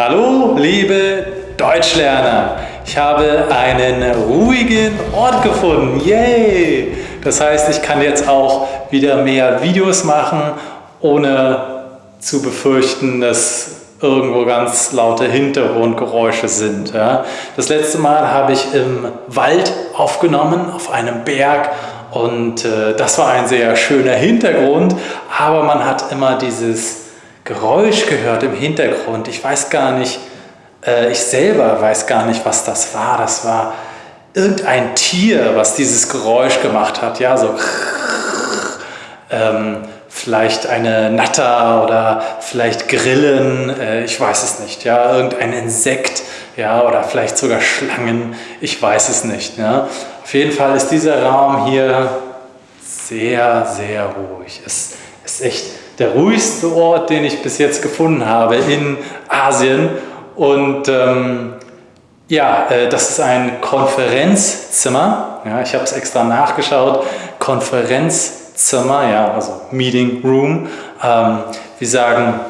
Hallo, liebe Deutschlerner! Ich habe einen ruhigen Ort gefunden. Yay! Das heißt, ich kann jetzt auch wieder mehr Videos machen, ohne zu befürchten, dass irgendwo ganz laute Hintergrundgeräusche sind. Ja. Das letzte Mal habe ich im Wald aufgenommen, auf einem Berg und äh, das war ein sehr schöner Hintergrund, aber man hat immer dieses Geräusch gehört im Hintergrund. Ich weiß gar nicht, äh, ich selber weiß gar nicht, was das war. Das war irgendein Tier, was dieses Geräusch gemacht hat. Ja, so ähm, vielleicht eine Natter oder vielleicht Grillen, äh, ich weiß es nicht. Ja, irgendein Insekt, ja, oder vielleicht sogar Schlangen, ich weiß es nicht. Ja. Auf jeden Fall ist dieser Raum hier sehr, sehr ruhig. Es ist echt der ruhigste Ort, den ich bis jetzt gefunden habe in Asien. Und ähm, ja, äh, das ist ein Konferenzzimmer. Ja, ich habe es extra nachgeschaut. Konferenzzimmer, ja, also Meeting Room. Ähm, wir sagen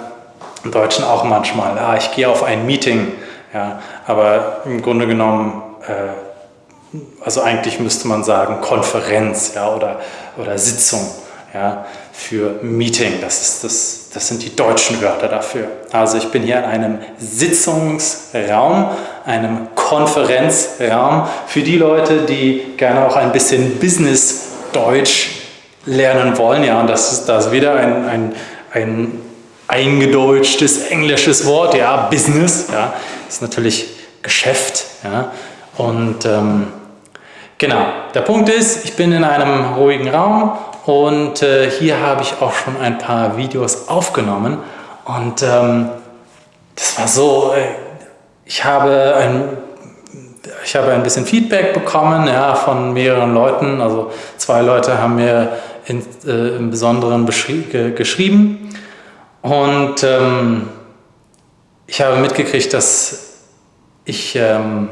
im Deutschen auch manchmal, ah, ich gehe auf ein Meeting. Ja, aber im Grunde genommen, äh, also eigentlich müsste man sagen Konferenz ja, oder, oder Sitzung ja, für Meeting. Das, ist das, das sind die deutschen Wörter dafür. Also ich bin hier in einem Sitzungsraum, einem Konferenzraum für die Leute, die gerne auch ein bisschen Business-Deutsch lernen wollen. Ja, und das ist, das wieder ein, ein, ein eingedeutschtes englisches Wort, ja, Business, ja, ist natürlich Geschäft, ja, und ähm, genau, der Punkt ist, ich bin in einem ruhigen Raum und äh, hier habe ich auch schon ein paar Videos aufgenommen und ähm, das war so, äh, ich habe ein ich habe ein bisschen Feedback bekommen ja, von mehreren Leuten. Also zwei Leute haben mir in, äh, im Besonderen geschrieben. Und ähm, ich habe mitgekriegt, dass ich, ähm,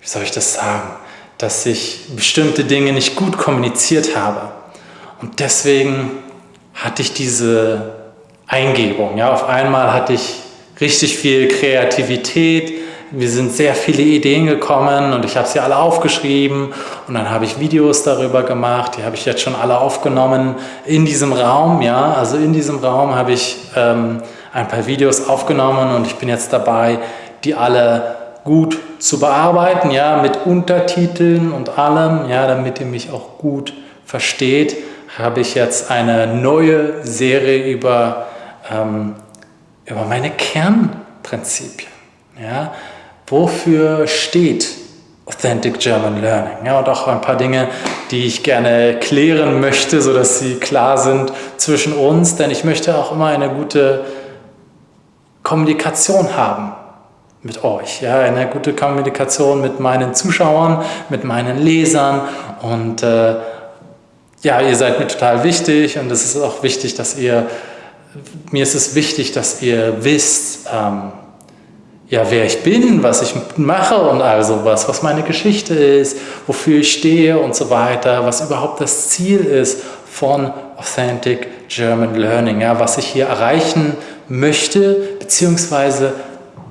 wie soll ich das sagen, dass ich bestimmte Dinge nicht gut kommuniziert habe. Und deswegen hatte ich diese Eingebung. Ja, auf einmal hatte ich richtig viel Kreativität. Wir sind sehr viele Ideen gekommen und ich habe sie alle aufgeschrieben und dann habe ich Videos darüber gemacht. Die habe ich jetzt schon alle aufgenommen in diesem Raum. Ja, also in diesem Raum habe ich ähm, ein paar Videos aufgenommen und ich bin jetzt dabei, die alle gut zu bearbeiten, ja, mit Untertiteln und allem, ja, damit ihr mich auch gut versteht habe ich jetzt eine neue Serie über, ähm, über meine Kernprinzipien. Ja? Wofür steht Authentic German Learning? Ja, und auch ein paar Dinge, die ich gerne klären möchte, sodass sie klar sind zwischen uns, denn ich möchte auch immer eine gute Kommunikation haben mit euch, ja, eine gute Kommunikation mit meinen Zuschauern, mit meinen Lesern und äh, ja, ihr seid mir total wichtig und es ist auch wichtig, dass ihr, mir ist es wichtig, dass ihr wisst, ähm, ja, wer ich bin, was ich mache und all sowas, was meine Geschichte ist, wofür ich stehe und so weiter, was überhaupt das Ziel ist von Authentic German Learning, ja, was ich hier erreichen möchte, beziehungsweise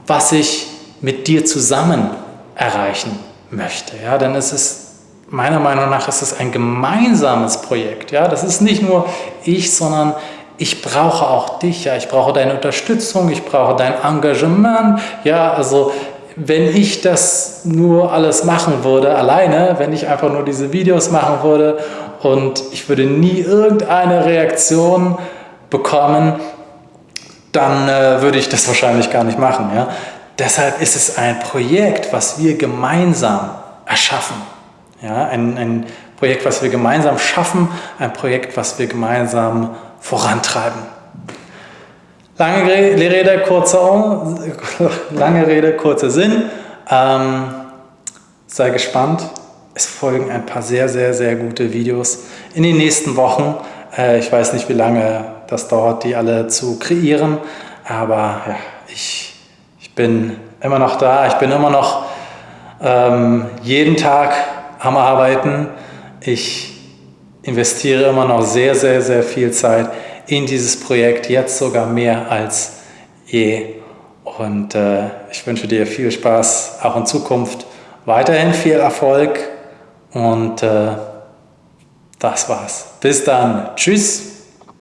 was ich mit dir zusammen erreichen möchte. Ja, denn es ist meiner Meinung nach ist es ein gemeinsames Projekt. Ja? Das ist nicht nur ich, sondern ich brauche auch dich. Ja? Ich brauche deine Unterstützung, ich brauche dein Engagement. Ja, also wenn ich das nur alles machen würde, alleine, wenn ich einfach nur diese Videos machen würde und ich würde nie irgendeine Reaktion bekommen, dann äh, würde ich das wahrscheinlich gar nicht machen. Ja? Deshalb ist es ein Projekt, was wir gemeinsam erschaffen. Ja, ein, ein Projekt, was wir gemeinsam schaffen, ein Projekt, was wir gemeinsam vorantreiben. Lange Rede, kurzer, lange Rede, kurzer Sinn. Ähm, sei gespannt. Es folgen ein paar sehr, sehr, sehr gute Videos in den nächsten Wochen. Äh, ich weiß nicht, wie lange das dauert, die alle zu kreieren. Aber ja, ich, ich bin immer noch da. Ich bin immer noch ähm, jeden Tag am Arbeiten. Ich investiere immer noch sehr, sehr, sehr viel Zeit in dieses Projekt, jetzt sogar mehr als je. Und äh, ich wünsche dir viel Spaß auch in Zukunft. Weiterhin viel Erfolg und äh, das war's. Bis dann. Tschüss.